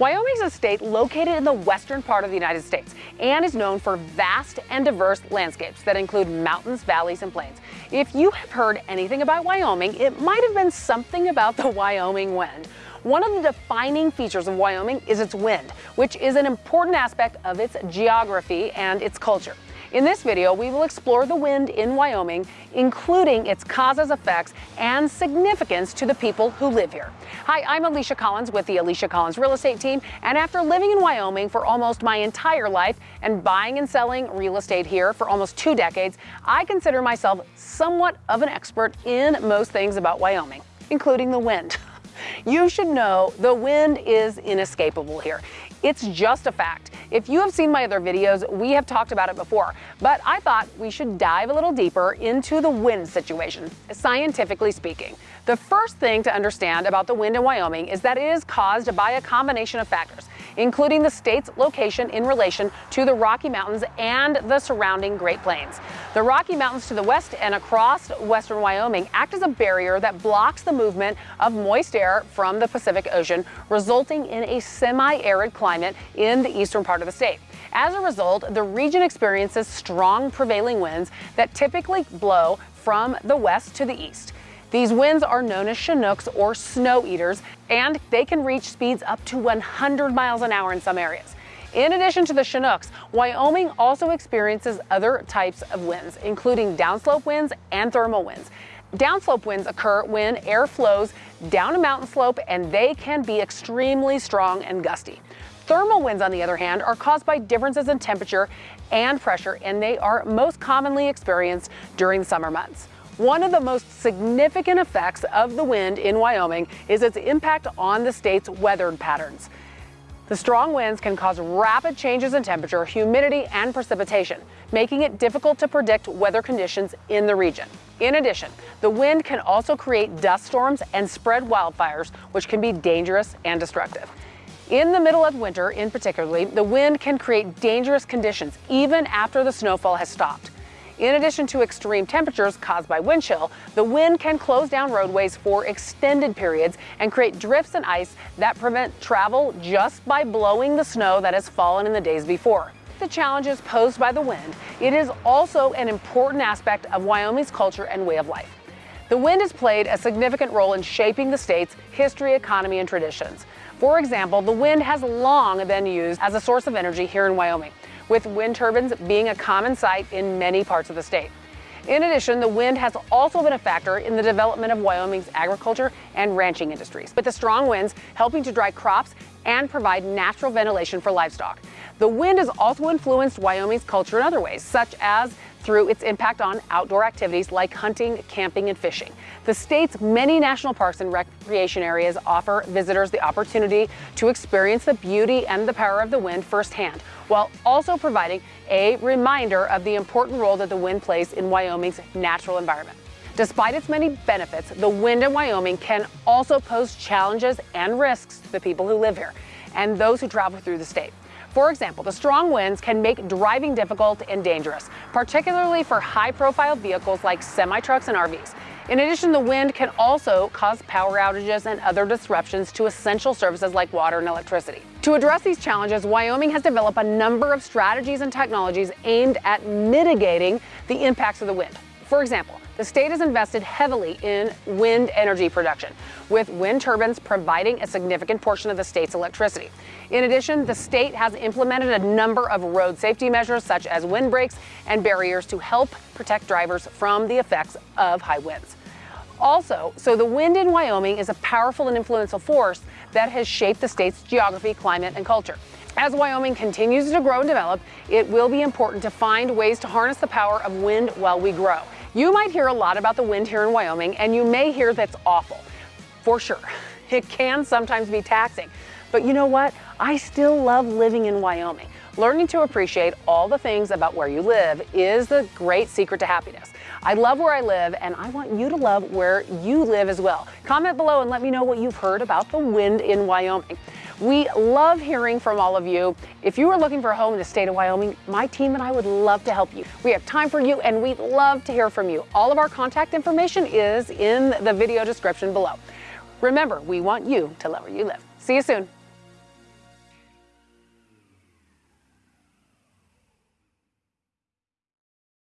Wyoming is a state located in the western part of the United States and is known for vast and diverse landscapes that include mountains, valleys, and plains. If you have heard anything about Wyoming, it might have been something about the Wyoming wind. One of the defining features of Wyoming is its wind, which is an important aspect of its geography and its culture. In this video, we will explore the wind in Wyoming, including its causes, effects, and significance to the people who live here. Hi, I'm Alicia Collins with the Alicia Collins Real Estate Team, and after living in Wyoming for almost my entire life and buying and selling real estate here for almost two decades, I consider myself somewhat of an expert in most things about Wyoming, including the wind. You should know the wind is inescapable here. It's just a fact. If you have seen my other videos, we have talked about it before, but I thought we should dive a little deeper into the wind situation, scientifically speaking. The first thing to understand about the wind in Wyoming is that it is caused by a combination of factors, including the state's location in relation to the Rocky Mountains and the surrounding Great Plains. The Rocky Mountains to the west and across western Wyoming act as a barrier that blocks the movement of moist air from the Pacific Ocean, resulting in a semi-arid climate in the eastern part of the state. As a result, the region experiences strong prevailing winds that typically blow from the west to the east. These winds are known as Chinooks or snow eaters, and they can reach speeds up to 100 miles an hour in some areas. In addition to the Chinooks, Wyoming also experiences other types of winds, including downslope winds and thermal winds. Downslope winds occur when air flows down a mountain slope and they can be extremely strong and gusty. Thermal winds, on the other hand, are caused by differences in temperature and pressure, and they are most commonly experienced during summer months. One of the most significant effects of the wind in Wyoming is its impact on the state's weather patterns. The strong winds can cause rapid changes in temperature, humidity, and precipitation, making it difficult to predict weather conditions in the region. In addition, the wind can also create dust storms and spread wildfires, which can be dangerous and destructive. In the middle of winter, in particularly, the wind can create dangerous conditions even after the snowfall has stopped. In addition to extreme temperatures caused by wind chill, the wind can close down roadways for extended periods and create drifts and ice that prevent travel just by blowing the snow that has fallen in the days before. The challenges posed by the wind, it is also an important aspect of Wyoming's culture and way of life. The wind has played a significant role in shaping the state's history, economy, and traditions. For example, the wind has long been used as a source of energy here in Wyoming with wind turbines being a common sight in many parts of the state. In addition, the wind has also been a factor in the development of Wyoming's agriculture and ranching industries, with the strong winds helping to dry crops and provide natural ventilation for livestock. The wind has also influenced Wyoming's culture in other ways, such as through its impact on outdoor activities like hunting, camping, and fishing. The state's many national parks and recreation areas offer visitors the opportunity to experience the beauty and the power of the wind firsthand, while also providing a reminder of the important role that the wind plays in Wyoming's natural environment. Despite its many benefits, the wind in Wyoming can also pose challenges and risks to the people who live here and those who travel through the state. For example, the strong winds can make driving difficult and dangerous, particularly for high-profile vehicles like semi-trucks and RVs. In addition, the wind can also cause power outages and other disruptions to essential services like water and electricity. To address these challenges, Wyoming has developed a number of strategies and technologies aimed at mitigating the impacts of the wind. For example, the state has invested heavily in wind energy production, with wind turbines providing a significant portion of the state's electricity. In addition, the state has implemented a number of road safety measures such as wind windbreaks and barriers to help protect drivers from the effects of high winds. Also, so the wind in Wyoming is a powerful and influential force that has shaped the state's geography, climate, and culture. As Wyoming continues to grow and develop, it will be important to find ways to harness the power of wind while we grow. You might hear a lot about the wind here in Wyoming, and you may hear that's awful. For sure. It can sometimes be taxing. But you know what? I still love living in Wyoming. Learning to appreciate all the things about where you live is the great secret to happiness. I love where I live and I want you to love where you live as well. Comment below and let me know what you've heard about the wind in Wyoming. We love hearing from all of you. If you are looking for a home in the state of Wyoming, my team and I would love to help you. We have time for you and we'd love to hear from you. All of our contact information is in the video description below. Remember, we want you to love where you live. See you soon.